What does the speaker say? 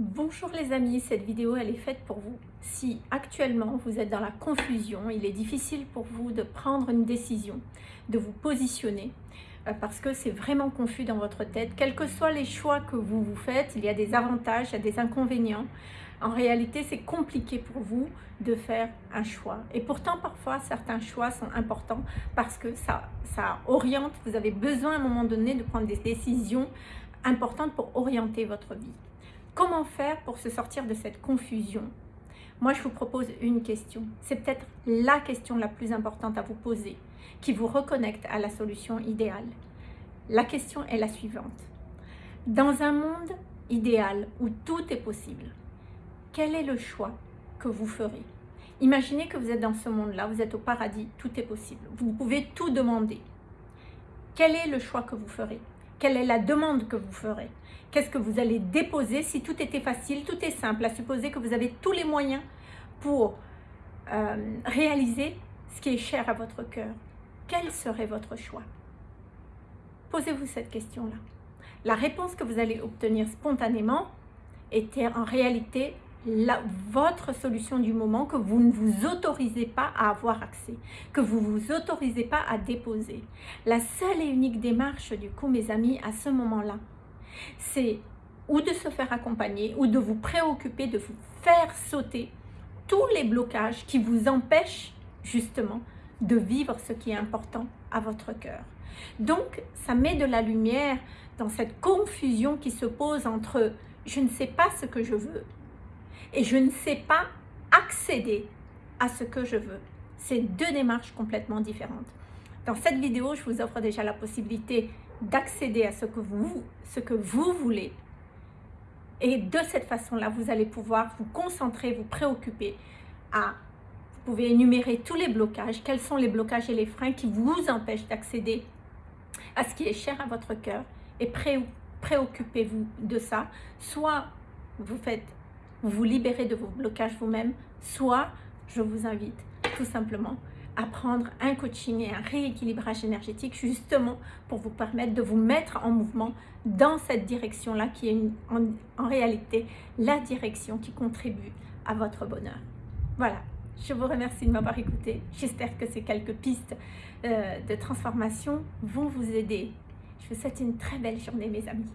Bonjour les amis, cette vidéo elle est faite pour vous. Si actuellement vous êtes dans la confusion, il est difficile pour vous de prendre une décision, de vous positionner, euh, parce que c'est vraiment confus dans votre tête. Quels que soient les choix que vous vous faites, il y a des avantages, il y a des inconvénients. En réalité, c'est compliqué pour vous de faire un choix. Et pourtant, parfois, certains choix sont importants parce que ça, ça oriente. Vous avez besoin à un moment donné de prendre des décisions importantes pour orienter votre vie. Comment faire pour se sortir de cette confusion? Moi, je vous propose une question. C'est peut-être la question la plus importante à vous poser, qui vous reconnecte à la solution idéale. La question est la suivante. Dans un monde idéal où tout est possible, quel est le choix que vous ferez? Imaginez que vous êtes dans ce monde-là, vous êtes au paradis, tout est possible. Vous pouvez tout demander. Quel est le choix que vous ferez? Quelle est la demande que vous ferez? Qu'est-ce que vous allez déposer? Si tout était facile, tout est simple, à supposer que vous avez tous les moyens pour euh, réaliser ce qui est cher à votre cœur. Quel serait votre choix? Posez-vous cette question-là. La réponse que vous allez obtenir spontanément était en réalité la, votre solution du moment que vous ne vous autorisez pas à avoir accès, que vous ne vous autorisez pas à déposer. La seule et unique démarche du coup, mes amis, à ce moment-là, c'est ou de se faire accompagner ou de vous préoccuper, de vous faire sauter tous les blocages qui vous empêchent justement de vivre ce qui est important à votre cœur. Donc, ça met de la lumière dans cette confusion qui se pose entre « je ne sais pas ce que je veux » et je ne sais pas accéder à ce que je veux. C'est deux démarches complètement différentes. Dans cette vidéo, je vous offre déjà la possibilité d'accéder à ce que, vous, ce que vous voulez. Et de cette façon-là, vous allez pouvoir vous concentrer, vous préoccuper à... Vous pouvez énumérer tous les blocages, quels sont les blocages et les freins qui vous empêchent d'accéder à ce qui est cher à votre cœur? Et préoccupez-vous de ça. Soit vous faites vous vous libérez de vos blocages vous-même, soit je vous invite tout simplement à prendre un coaching et un rééquilibrage énergétique justement pour vous permettre de vous mettre en mouvement dans cette direction-là qui est en, réalité la direction qui contribue à votre bonheur. Voilà, je vous remercie de m'avoir écouté. J'espère que ces quelques pistes euh, de transformation vont vous aider. Je vous souhaite une très belle journée mes amis.